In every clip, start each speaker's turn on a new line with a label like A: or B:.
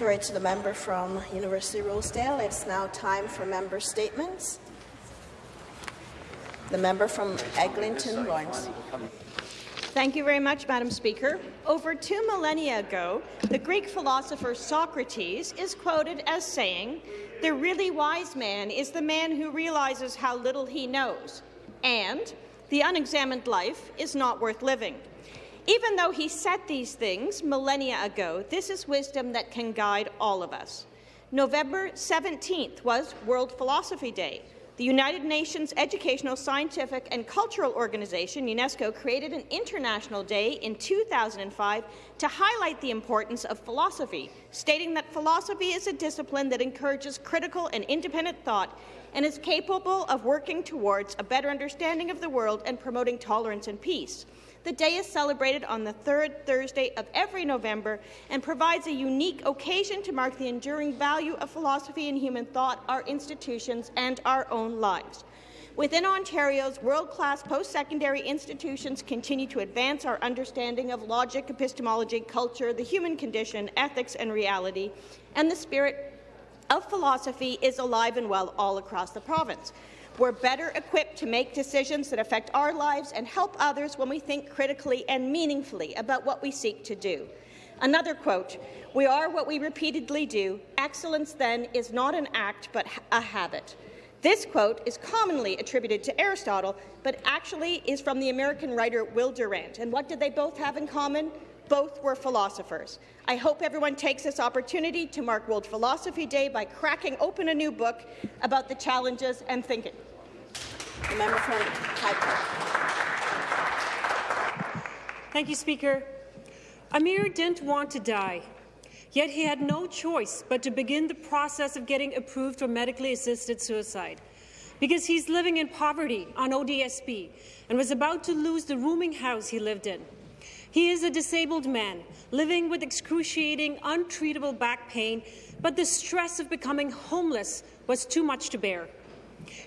A: Sorry to the member from University Rosedale. It's now time for member statements. The member from Eglinton Lawrence.
B: Thank you very much, Madam Speaker. Over two millennia ago, the Greek philosopher Socrates is quoted as saying, the really wise man is the man who realizes how little he knows, and the unexamined life is not worth living. Even though he said these things millennia ago, this is wisdom that can guide all of us. November 17th was World Philosophy Day. The United Nations Educational, Scientific and Cultural Organization, UNESCO, created an international day in 2005 to highlight the importance of philosophy, stating that philosophy is a discipline that encourages critical and independent thought and is capable of working towards a better understanding of the world and promoting tolerance and peace. The day is celebrated on the third Thursday of every November and provides a unique occasion to mark the enduring value of philosophy and human thought, our institutions, and our own lives. Within Ontario's world-class post-secondary institutions continue to advance our understanding of logic, epistemology, culture, the human condition, ethics and reality, and the spirit of philosophy is alive and well all across the province. We're better equipped to make decisions that affect our lives and help others when we think critically and meaningfully about what we seek to do. Another quote, we are what we repeatedly do. Excellence, then, is not an act but a habit. This quote is commonly attributed to Aristotle, but actually is from the American writer Will Durant. And what did they both have in common? Both were philosophers. I hope everyone takes this opportunity to mark World Philosophy Day by cracking open a new book about the challenges and thinking.
A: The member from.
C: Thank you, Speaker. Amir didn't want to die, yet he had no choice but to begin the process of getting approved for medically assisted suicide because he's living in poverty on ODSP and was about to lose the rooming house he lived in. He is a disabled man living with excruciating, untreatable back pain, but the stress of becoming homeless was too much to bear.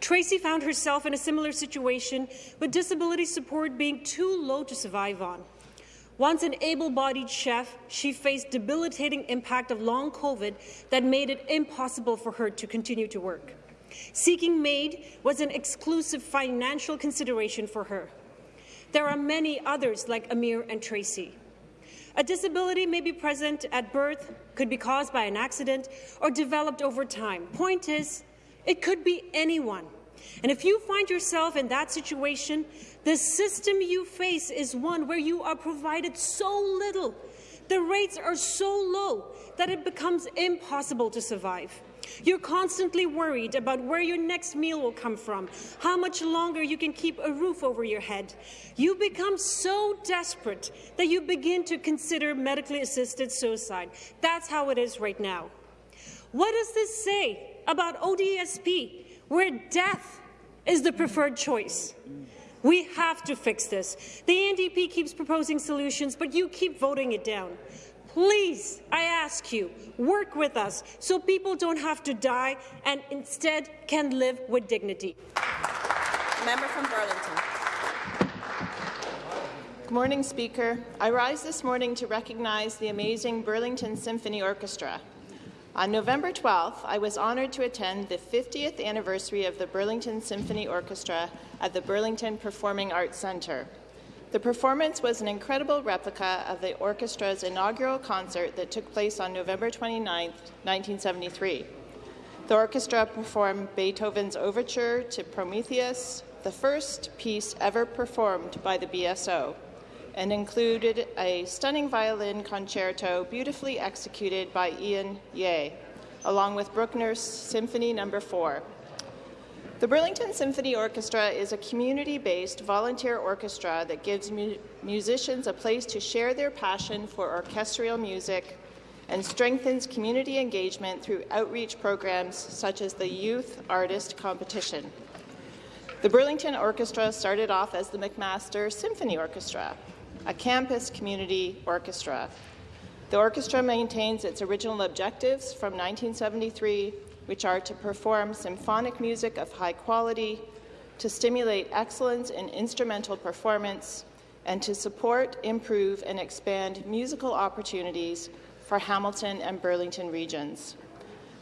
C: Tracy found herself in a similar situation, with disability support being too low to survive on. Once an able-bodied chef, she faced debilitating impact of long COVID that made it impossible for her to continue to work. Seeking MAID was an exclusive financial consideration for her. There are many others like Amir and Tracy. A disability may be present at birth, could be caused by an accident, or developed over time. Point is, it could be anyone. And if you find yourself in that situation, the system you face is one where you are provided so little, the rates are so low that it becomes impossible to survive. You're constantly worried about where your next meal will come from, how much longer you can keep a roof over your head. You become so desperate that you begin to consider medically assisted suicide. That's how it is right now. What does this say about ODSP, where death is the preferred choice. We have to fix this. The NDP keeps proposing solutions, but you keep voting it down. Please, I ask you, work with us so people don't have to die and instead can live with dignity.
A: Member from Burlington.
D: Good morning, Speaker. I rise this morning to recognize the amazing Burlington Symphony Orchestra. On November 12th, I was honoured to attend the 50th anniversary of the Burlington Symphony Orchestra at the Burlington Performing Arts Centre. The performance was an incredible replica of the orchestra's inaugural concert that took place on November 29, 1973. The orchestra performed Beethoven's Overture to Prometheus, the first piece ever performed by the BSO and included a stunning violin concerto beautifully executed by Ian Ye, along with Bruckner's Symphony No. 4. The Burlington Symphony Orchestra is a community-based volunteer orchestra that gives mu musicians a place to share their passion for orchestral music and strengthens community engagement through outreach programs such as the Youth Artist Competition. The Burlington Orchestra started off as the McMaster Symphony Orchestra, a campus community orchestra. The orchestra maintains its original objectives from 1973, which are to perform symphonic music of high quality, to stimulate excellence in instrumental performance, and to support, improve, and expand musical opportunities for Hamilton and Burlington regions.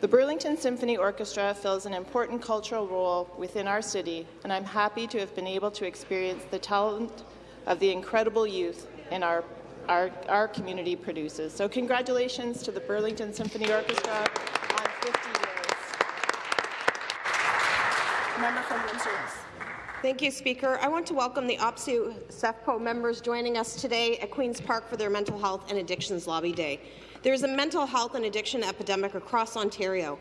D: The Burlington Symphony Orchestra fills an important cultural role within our city, and I'm happy to have been able to experience the talent of the incredible youth in our, our, our community produces. So congratulations to the Burlington Symphony Orchestra on 50 years.
A: Member from Windsor
E: Thank you, Speaker. I want to welcome the OPSEU SEFPO members joining us today at Queen's Park for their Mental Health and Addictions Lobby Day. There is a mental health and addiction epidemic across Ontario.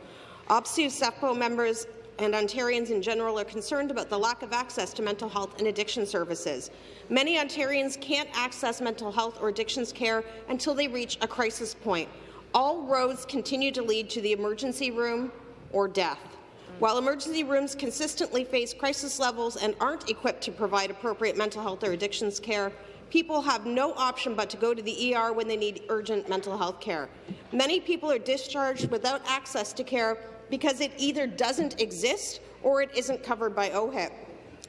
E: OPSEU SEFPO members and Ontarians in general are concerned about the lack of access to mental health and addiction services. Many Ontarians can't access mental health or addictions care until they reach a crisis point. All roads continue to lead to the emergency room or death. While emergency rooms consistently face crisis levels and aren't equipped to provide appropriate mental health or addictions care, people have no option but to go to the ER when they need urgent mental health care. Many people are discharged without access to care because it either doesn't exist or it isn't covered by OHIP.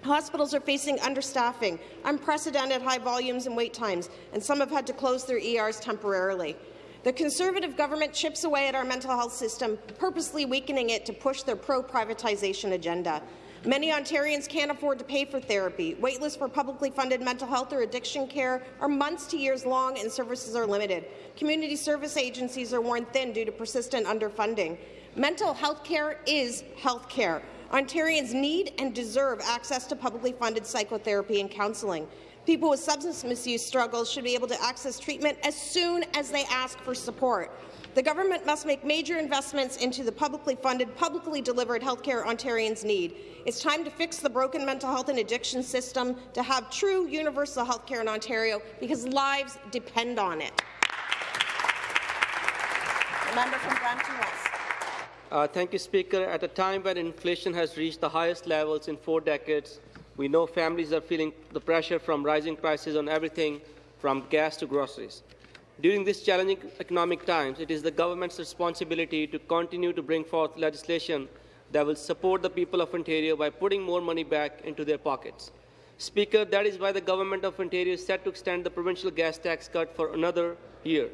E: Hospitals are facing understaffing, unprecedented high volumes and wait times, and some have had to close their ERs temporarily. The Conservative government chips away at our mental health system, purposely weakening it to push their pro-privatization agenda. Many Ontarians can't afford to pay for therapy. Waitlists for publicly funded mental health or addiction care are months to years long and services are limited. Community service agencies are worn thin due to persistent underfunding. Mental health care is health care. Ontarians need and deserve access to publicly funded psychotherapy and counselling. People with substance misuse struggles should be able to access treatment as soon as they ask for support. The government must make major investments into the publicly funded, publicly delivered healthcare Ontarians need. It's time to fix the broken mental health and addiction system to have true universal healthcare in Ontario because lives depend on it.
A: The member from Brampton West.
F: Uh, thank you, Speaker. At a time when inflation has reached the highest levels in four decades, we know families are feeling the pressure from rising prices on everything from gas to groceries. During these challenging economic times, it is the government's responsibility to continue to bring forth legislation that will support the people of Ontario by putting more money back into their pockets. Speaker, that is why the Government of Ontario is set to extend the provincial gas tax cut for another year.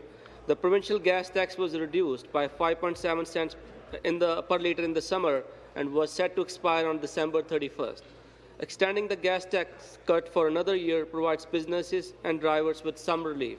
F: The provincial gas tax was reduced by 5.7 cents in the, per litre in the summer and was set to expire on December 31st. Extending the gas tax cut for another year provides businesses and drivers with some relief.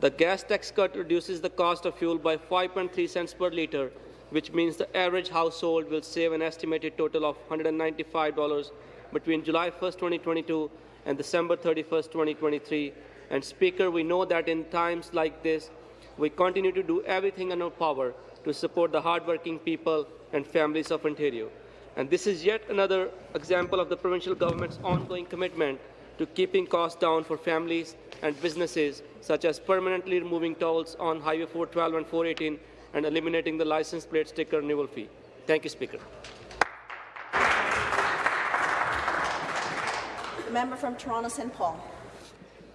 F: The gas tax cut reduces the cost of fuel by 5.3 cents per litre, which means the average household will save an estimated total of $195 between July 1, 2022 and December 31, 2023. And Speaker, we know that in times like this, we continue to do everything in our power to support the hardworking people and families of Ontario. And this is yet another example of the provincial government's ongoing commitment to keeping costs down for families and businesses, such as permanently removing tolls on Highway 412 and 418 and eliminating the license plate sticker renewal fee. Thank you, Speaker.
A: The member from Toronto St. Paul.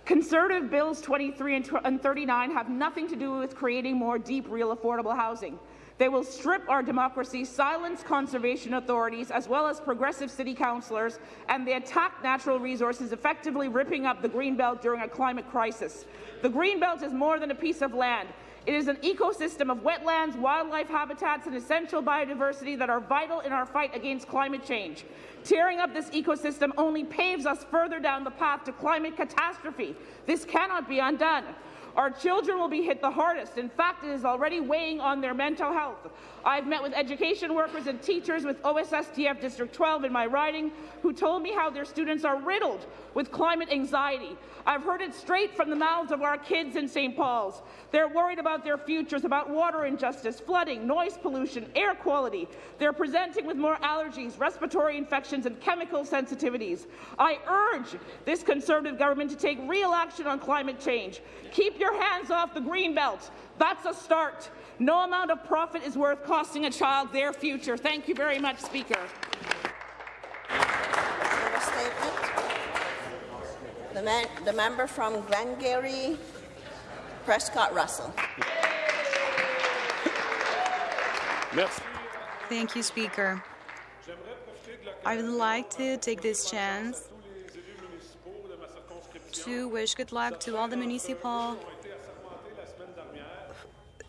G: Conservative Bills 23 and 39 have nothing to do with creating more deep, real affordable housing. They will strip our democracy, silence conservation authorities, as well as progressive city councillors, and they attack natural resources, effectively ripping up the Greenbelt during a climate crisis. The Greenbelt is more than a piece of land. It is an ecosystem of wetlands, wildlife habitats, and essential biodiversity that are vital in our fight against climate change. Tearing up this ecosystem only paves us further down the path to climate catastrophe. This cannot be undone. Our children will be hit the hardest. In fact, it is already weighing on their mental health. I've met with education workers and teachers with OSSTF District 12 in my riding who told me how their students are riddled with climate anxiety. I've heard it straight from the mouths of our kids in St. Paul's. They're worried about their futures, about water injustice, flooding, noise pollution, air quality. They're presenting with more allergies, respiratory infections, and chemical sensitivities. I urge this Conservative government to take real action on climate change. Keep your hands off the green belt. That's a start. No amount of profit is worth costing a child their future. Thank you very much, Speaker.
A: The, man, the member from Glengarry, Prescott Russell.
H: Thank you, Speaker. I would like to take this chance to wish good luck to all the municipal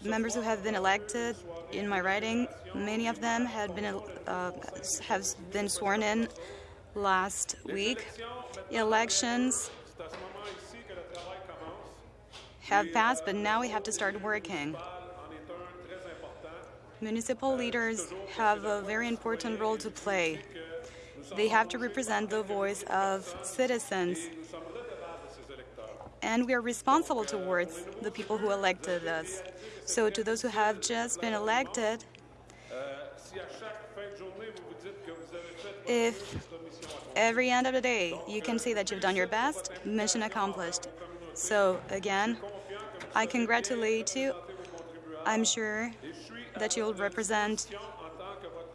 H: members who have been elected in my riding, many of them have been uh, have been sworn in last week. Elections have passed, but now we have to start working. Municipal leaders have a very important role to play. They have to represent the voice of citizens. And we are responsible towards the people who elected us. So to those who have just been elected, if every end of the day you can say that you've done your best, mission accomplished. So again, I congratulate you. I'm sure that you'll represent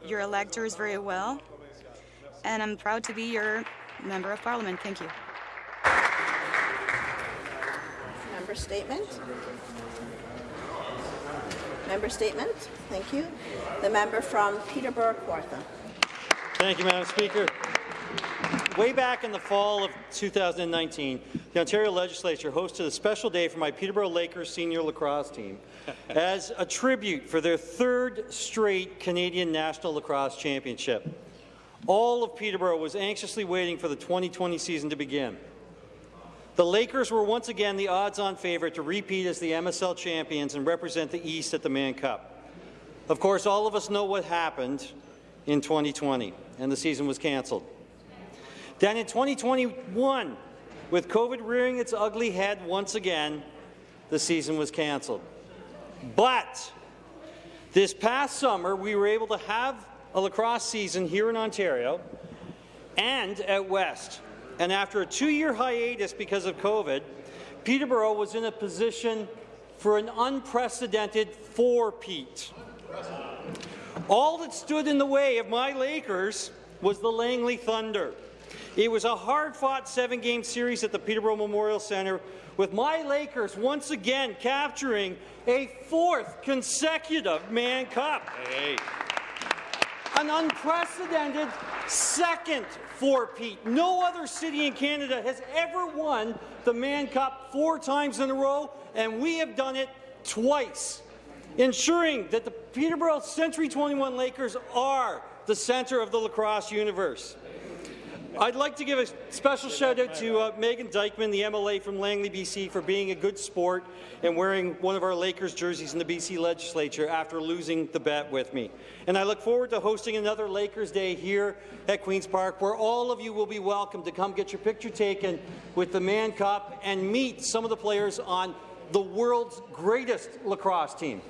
H: your electors very well, and I'm proud to be your member of parliament. Thank you.
A: Member statement. Member statement. Thank you. The member from Peterborough Kawartha.
I: Thank you, Madam Speaker. Way back in the fall of 2019, the Ontario Legislature hosted a special day for my Peterborough Lakers senior lacrosse team as a tribute for their third straight Canadian National Lacrosse Championship. All of Peterborough was anxiously waiting for the 2020 season to begin. The Lakers were once again the odds-on favourite to repeat as the MSL champions and represent the East at the Mann Cup. Of course, all of us know what happened in 2020, and the season was cancelled. Then in 2021, with COVID rearing its ugly head once again, the season was cancelled. But this past summer, we were able to have a lacrosse season here in Ontario and at West. And after a two-year hiatus because of COVID, Peterborough was in a position for an unprecedented four-peat. All that stood in the way of my Lakers was the Langley Thunder. It was a hard-fought seven-game series at the Peterborough Memorial Centre, with my Lakers once again capturing a fourth consecutive Mann Cup. Hey. An unprecedented second four-peat. No other city in Canada has ever won the Mann Cup four times in a row, and we have done it twice, ensuring that the Peterborough Century 21 Lakers are the centre of the lacrosse universe. I'd like to give a special shout out to uh, Megan Dykeman, the MLA from Langley, BC, for being a good sport and wearing one of our Lakers jerseys in the BC legislature after losing the bet with me. And I look forward to hosting another Lakers Day here at Queen's Park, where all of you will be welcome to come get your picture taken with the Mann Cup and meet some of the players on the world's greatest lacrosse team.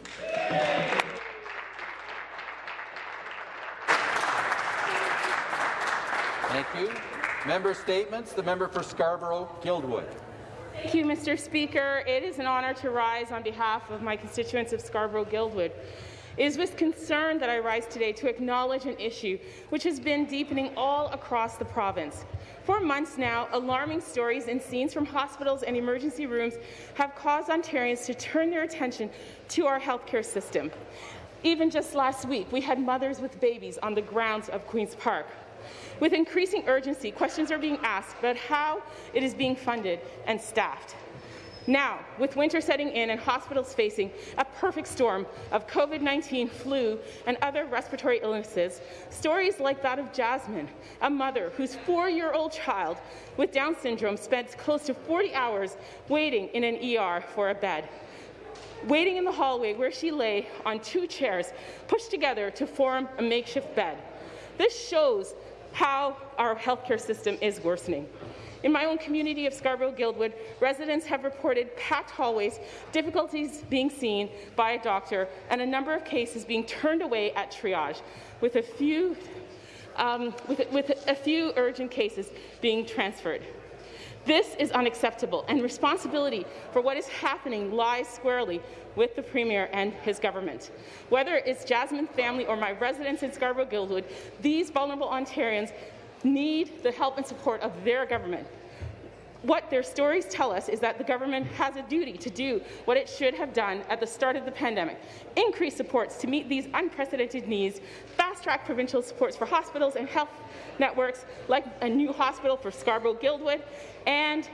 J: Thank you. Member statements. The member for Scarborough-Guildwood.
K: Thank you, Mr. Speaker. It is an honour to rise on behalf of my constituents of Scarborough-Guildwood. It is with concern that I rise today to acknowledge an issue which has been deepening all across the province. For months now, alarming stories and scenes from hospitals and emergency rooms have caused Ontarians to turn their attention to our healthcare system. Even just last week, we had mothers with babies on the grounds of Queen's Park. With increasing urgency, questions are being asked about how it is being funded and staffed. Now, with winter setting in and hospitals facing a perfect storm of COVID-19, flu, and other respiratory illnesses, stories like that of Jasmine, a mother whose four-year-old child with Down syndrome spent close to 40 hours waiting in an ER for a bed, waiting in the hallway where she lay on two chairs pushed together to form a makeshift bed. This shows how our healthcare system is worsening. In my own community of Scarborough-Guildwood, residents have reported packed hallways, difficulties being seen by a doctor, and a number of cases being turned away at triage, with a few, um, with, with a few urgent cases being transferred. This is unacceptable, and responsibility for what is happening lies squarely with the Premier and his government. Whether it's Jasmine's family or my residents in Scarborough-Guildwood, these vulnerable Ontarians need the help and support of their government. What their stories tell us is that the government has a duty to do what it should have done at the start of the pandemic, increase supports to meet these unprecedented needs, fast-track provincial supports for hospitals and health networks like a new hospital for Scarborough-Guildwood, and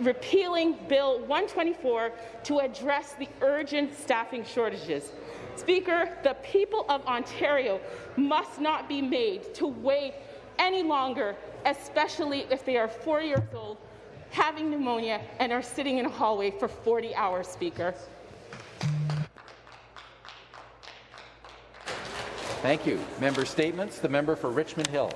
K: repealing Bill 124 to address the urgent staffing shortages. Speaker, the people of Ontario must not be made to wait any longer, especially if they are four years old, having pneumonia, and are sitting in a hallway for 40 hours, Speaker.
J: Thank you. Member statements. The member for Richmond Hill.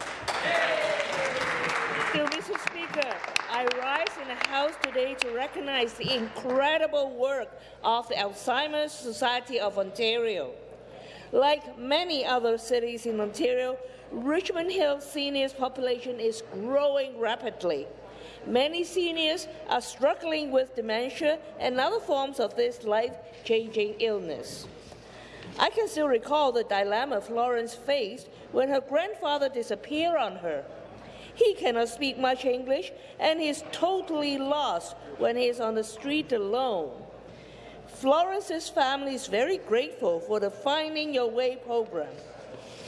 L: Thank you, Mr. Speaker. I rise in the House today to recognize the incredible work of the Alzheimer's Society of Ontario. Like many other cities in Ontario, Richmond Hill seniors population is growing rapidly. Many seniors are struggling with dementia and other forms of this life-changing illness. I can still recall the dilemma Florence faced when her grandfather disappeared on her. He cannot speak much English and he is totally lost when he is on the street alone. Florence's family is very grateful for the Finding Your Way program.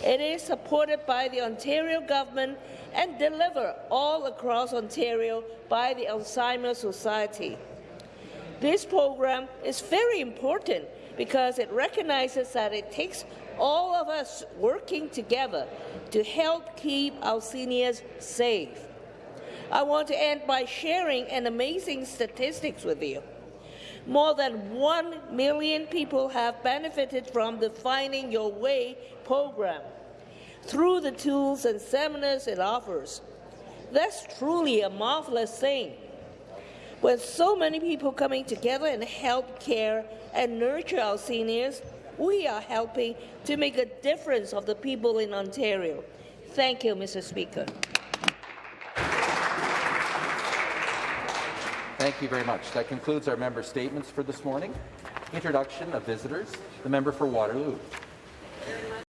L: It is supported by the Ontario government and delivered all across Ontario by the Alzheimer's Society. This program is very important because it recognizes that it takes all of us working together to help keep our seniors safe. I want to end by sharing an amazing statistics with you. More than 1 million people have benefited from the Finding Your Way program through the tools and seminars it offers. That's truly a marvelous thing. With so many people coming together and help care and nurture our seniors, we are helping to make a difference of the people in Ontario. Thank you, Mr. Speaker.
J: Thank you very much. That concludes our member statements for this morning. Introduction of visitors. The member for Waterloo.